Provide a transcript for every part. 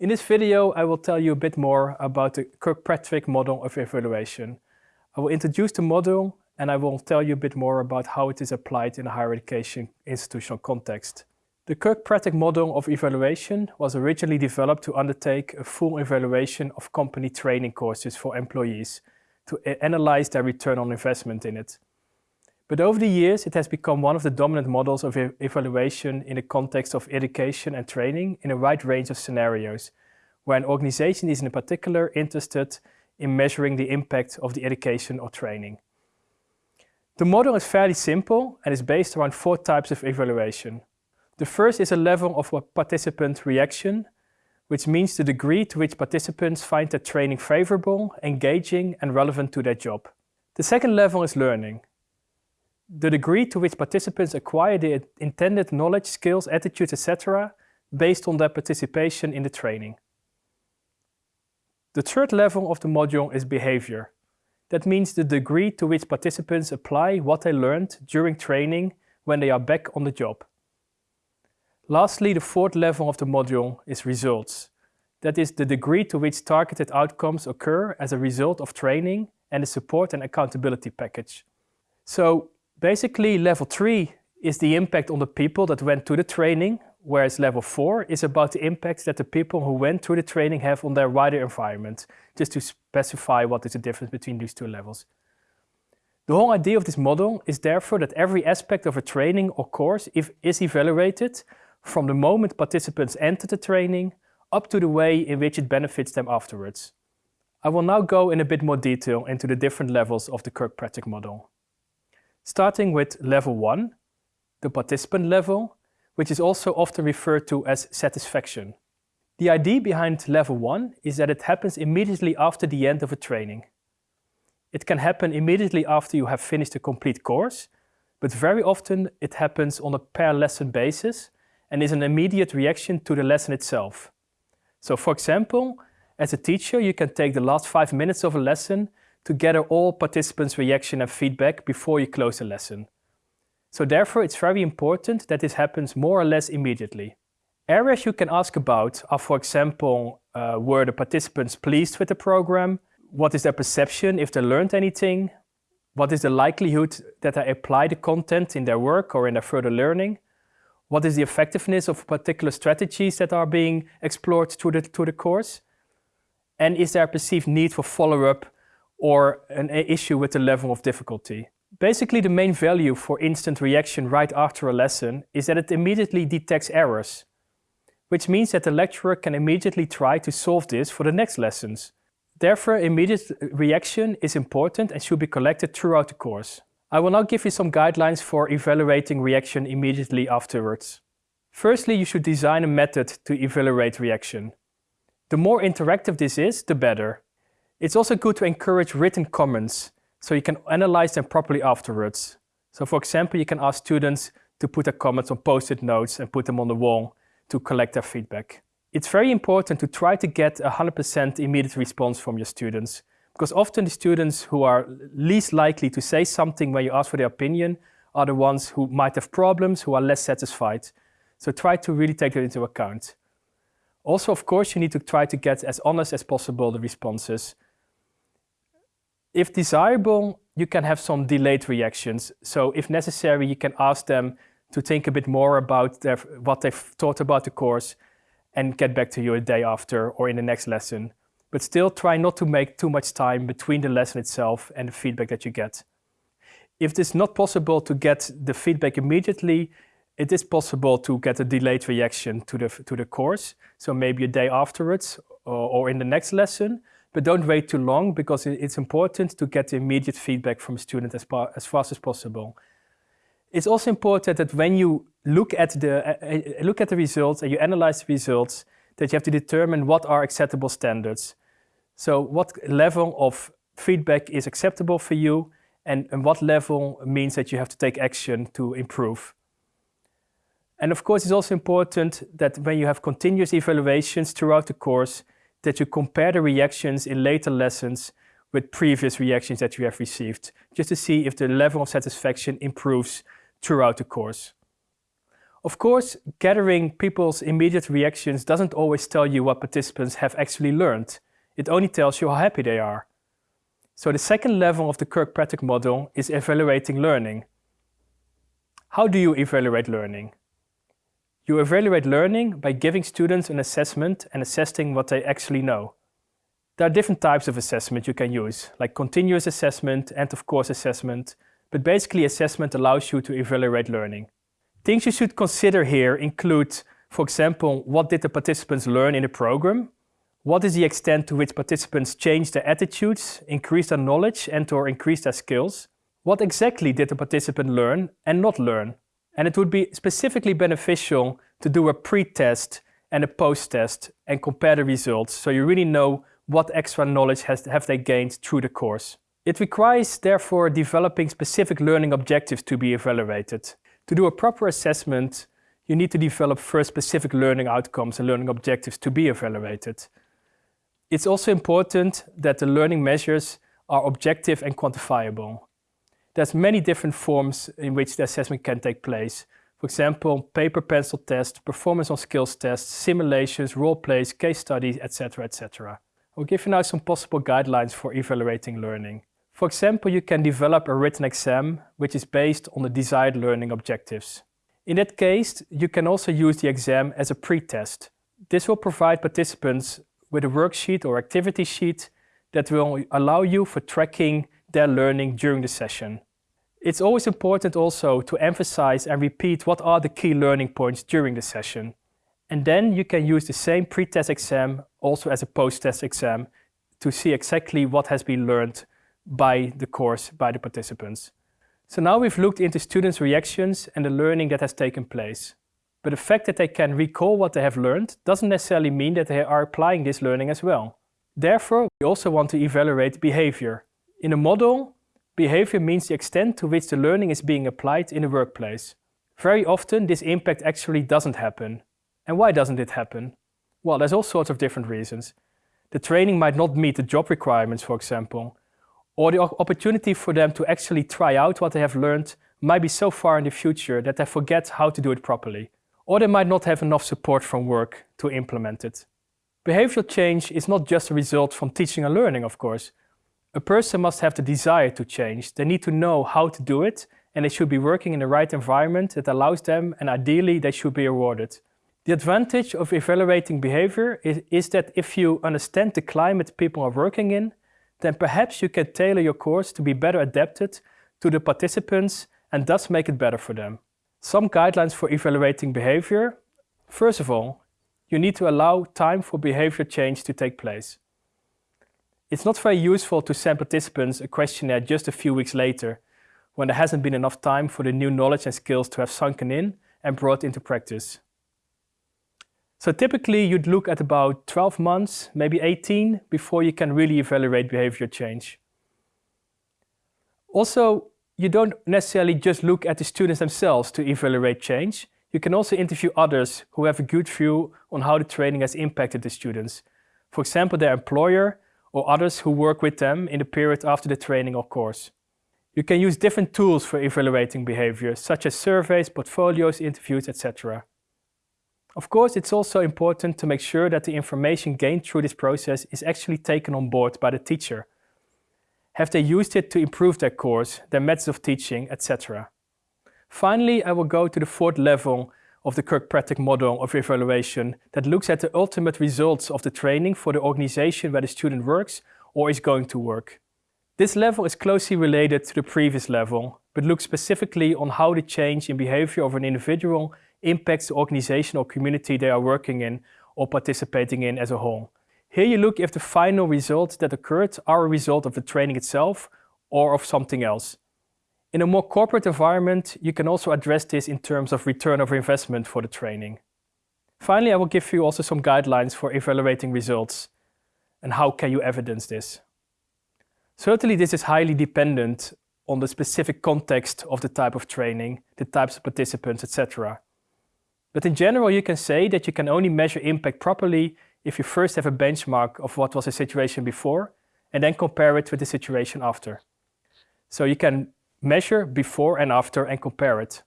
In this video, I will tell you a bit more about the Kirkpatrick model of evaluation. I will introduce the model and I will tell you a bit more about how it is applied in a higher education institutional context. The Kirkpatrick model of evaluation was originally developed to undertake a full evaluation of company training courses for employees to analyze their return on investment in it. But over the years, it has become one of the dominant models of evaluation in the context of education and training in a wide range of scenarios, where an organization is in particular interested in measuring the impact of the education or training. The model is fairly simple and is based around four types of evaluation. The first is a level of participant reaction, which means the degree to which participants find the training favorable, engaging and relevant to their job. The second level is learning. The degree to which participants acquire the intended knowledge, skills, attitudes, etc. based on their participation in the training. The third level of the module is behavior. That means the degree to which participants apply what they learned during training when they are back on the job. Lastly, the fourth level of the module is results. That is the degree to which targeted outcomes occur as a result of training and the support and accountability package. So basically level three is the impact on the people that went to the training, whereas level four is about the impact that the people who went through the training have on their wider environment, just to specify what is the difference between these two levels. The whole idea of this model is therefore that every aspect of a training or course is evaluated from the moment participants enter the training up to the way in which it benefits them afterwards. I will now go in a bit more detail into the different levels of the Kirkpatrick model. Starting with level 1, the participant level, which is also often referred to as satisfaction. The idea behind level 1 is that it happens immediately after the end of a training. It can happen immediately after you have finished a complete course, but very often it happens on a per lesson basis and is an immediate reaction to the lesson itself. So for example, as a teacher, you can take the last five minutes of a lesson to gather all participants' reaction and feedback before you close the lesson. So therefore, it's very important that this happens more or less immediately. Areas you can ask about are, for example, uh, were the participants pleased with the program? What is their perception if they learned anything? What is the likelihood that they apply the content in their work or in their further learning? What is the effectiveness of particular strategies that are being explored through the, through the course? And is there a perceived need for follow-up or an issue with the level of difficulty? Basically, the main value for instant reaction right after a lesson is that it immediately detects errors, which means that the lecturer can immediately try to solve this for the next lessons. Therefore, immediate reaction is important and should be collected throughout the course. I will now give you some guidelines for evaluating reaction immediately afterwards. Firstly, you should design a method to evaluate reaction. The more interactive this is, the better. It's also good to encourage written comments, so you can analyze them properly afterwards. So for example, you can ask students to put their comments on post-it notes and put them on the wall to collect their feedback. It's very important to try to get a 100% immediate response from your students because often the students who are least likely to say something when you ask for their opinion are the ones who might have problems, who are less satisfied. So try to really take that into account. Also, of course, you need to try to get as honest as possible the responses. If desirable, you can have some delayed reactions. So if necessary, you can ask them to think a bit more about their, what they've thought about the course and get back to you a day after or in the next lesson but still try not to make too much time between the lesson itself and the feedback that you get. If it's not possible to get the feedback immediately, it is possible to get a delayed reaction to the, to the course. So maybe a day afterwards or, or in the next lesson, but don't wait too long because it's important to get immediate feedback from a student as, as fast as possible. It's also important that when you look at the uh, look at the results and you analyze the results, that you have to determine what are acceptable standards. So what level of feedback is acceptable for you and, and what level means that you have to take action to improve. And of course, it's also important that when you have continuous evaluations throughout the course, that you compare the reactions in later lessons with previous reactions that you have received, just to see if the level of satisfaction improves throughout the course. Of course, gathering people's immediate reactions doesn't always tell you what participants have actually learned. It only tells you how happy they are. So the second level of the Kirkpatrick model is evaluating learning. How do you evaluate learning? You evaluate learning by giving students an assessment and assessing what they actually know. There are different types of assessment you can use, like continuous assessment, and of course assessment, but basically assessment allows you to evaluate learning. Things you should consider here include, for example, what did the participants learn in the program? What is the extent to which participants change their attitudes, increase their knowledge and or increase their skills? What exactly did the participant learn and not learn? And it would be specifically beneficial to do a pre-test and a post-test and compare the results so you really know what extra knowledge has, have they gained through the course. It requires, therefore, developing specific learning objectives to be evaluated. To do a proper assessment, you need to develop first specific learning outcomes and learning objectives to be evaluated. It's also important that the learning measures are objective and quantifiable. There's many different forms in which the assessment can take place. For example, paper pencil tests, performance on skills tests, simulations, role plays, case studies, etc. etc. I'll give you now some possible guidelines for evaluating learning. For example, you can develop a written exam which is based on the desired learning objectives. In that case, you can also use the exam as a pre-test. This will provide participants with a worksheet or activity sheet that will allow you for tracking their learning during the session. It's always important also to emphasize and repeat what are the key learning points during the session. And then you can use the same pre-test exam also as a post-test exam to see exactly what has been learned by the course, by the participants. So now we've looked into students' reactions and the learning that has taken place. But the fact that they can recall what they have learned doesn't necessarily mean that they are applying this learning as well. Therefore, we also want to evaluate behavior. In a model, behavior means the extent to which the learning is being applied in the workplace. Very often, this impact actually doesn't happen. And why doesn't it happen? Well, there's all sorts of different reasons. The training might not meet the job requirements, for example, or the opportunity for them to actually try out what they have learned might be so far in the future that they forget how to do it properly. Or they might not have enough support from work to implement it. Behavioral change is not just a result from teaching and learning, of course. A person must have the desire to change. They need to know how to do it and they should be working in the right environment that allows them and ideally they should be rewarded. The advantage of evaluating behavior is, is that if you understand the climate people are working in, then perhaps you can tailor your course to be better adapted to the participants and thus make it better for them. Some guidelines for evaluating behavior. First of all, you need to allow time for behavior change to take place. It's not very useful to send participants a questionnaire just a few weeks later, when there hasn't been enough time for the new knowledge and skills to have sunken in and brought into practice. So typically you'd look at about 12 months, maybe 18, before you can really evaluate behavior change. Also, you don't necessarily just look at the students themselves to evaluate change. You can also interview others who have a good view on how the training has impacted the students. For example, their employer or others who work with them in the period after the training or course. You can use different tools for evaluating behavior, such as surveys, portfolios, interviews, etc. Of course, it's also important to make sure that the information gained through this process is actually taken on board by the teacher. Have they used it to improve their course, their methods of teaching, etc. Finally, I will go to the fourth level of the Kirkpatrick model of evaluation that looks at the ultimate results of the training for the organization where the student works or is going to work. This level is closely related to the previous level, but looks specifically on how the change in behavior of an individual impacts the organization or community they are working in or participating in as a whole. Here you look if the final results that occurred are a result of the training itself or of something else. In a more corporate environment, you can also address this in terms of return of investment for the training. Finally, I will give you also some guidelines for evaluating results and how can you evidence this. Certainly this is highly dependent on the specific context of the type of training, the types of participants, etc. But in general, you can say that you can only measure impact properly if you first have a benchmark of what was the situation before and then compare it with the situation after. So you can measure before and after and compare it.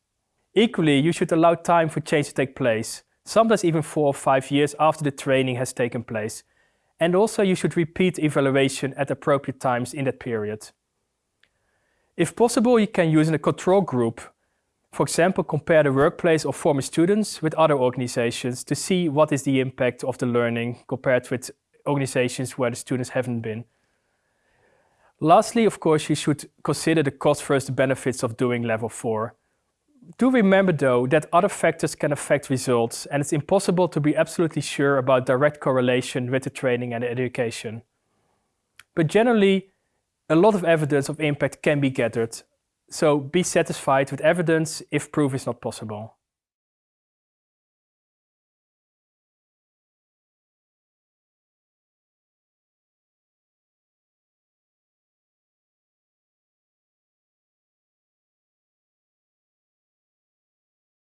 Equally, you should allow time for change to take place, sometimes even four or five years after the training has taken place. And also you should repeat evaluation at appropriate times in that period. If possible, you can use a control group. For example, compare the workplace of former students with other organizations to see what is the impact of the learning compared with organizations where the students haven't been. Lastly, of course, you should consider the cost versus the benefits of doing level 4 do remember though that other factors can affect results and it's impossible to be absolutely sure about direct correlation with the training and the education. But generally, a lot of evidence of impact can be gathered, so be satisfied with evidence if proof is not possible.